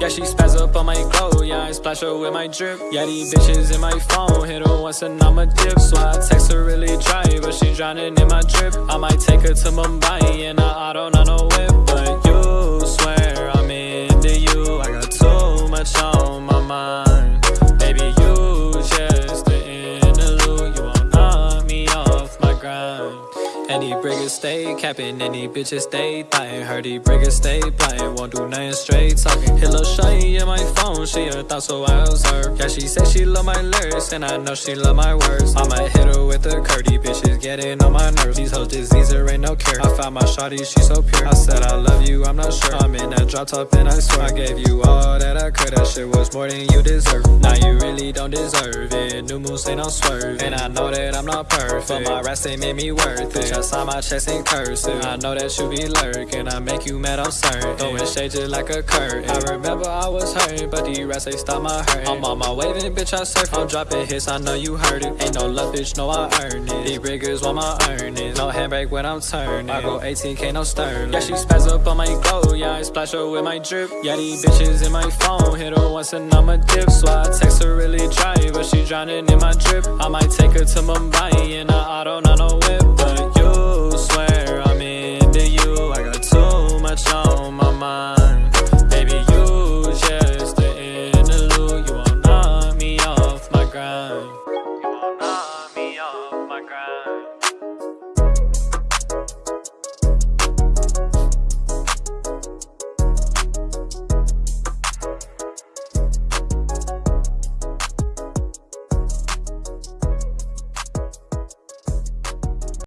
Yeah, she spaz up on my glow. Yeah, I splash her with my drip. Yeah, these bitches in my phone. Hit her once and I'ma dip. So I text her really dry, but she drowning in my drip. I might take her to Mumbai in a auto, not no grind. Any briggers stay capping, any bitches stay thotting. Heard these briggers stay plotting, won't do nothing straight talking. Hit lil' shawty in my phone, she a thought so I her. Yeah, she said she love my lyrics, and I know she love my words. I might hit her with a curdy, bitches getting on my nerves. These hoes disease, there ain't no cure. I found my shawty, she so pure. I said I love you, I'm not sure. I'm in that drop top, and I swear I gave you all that I could. That shit was more than you deserve. Now you really don't deserve it. New moves ain't no swerve, and I know that I'm not perfect. But my rest ain't made me worth it. I saw my chest in cursive. I know that you be lurking. I make you mad, I'm certain. Throwing shade just like a curtain. I remember I was hurting, but the rest they stop my hurt. I'm on my waving, bitch, I surf. I'm dropping hits, I know you heard it. Ain't no love, bitch, no, I earned it. These riggers want my earnings. No handbrake when I'm turning. I go 18k, no sterling. Yeah, she spaz up on my glow. Yeah, I splash her with my drip. Yeah, these bitches in my phone. Hit her once and I'ma dip. So I text her really dry, but she drowning in my drip. I might take her to Mumbai in a auto, not no whip. But you swear I'm into you. I got too much on my mind. Baby, you just the interlude. You won't knock me off my grind.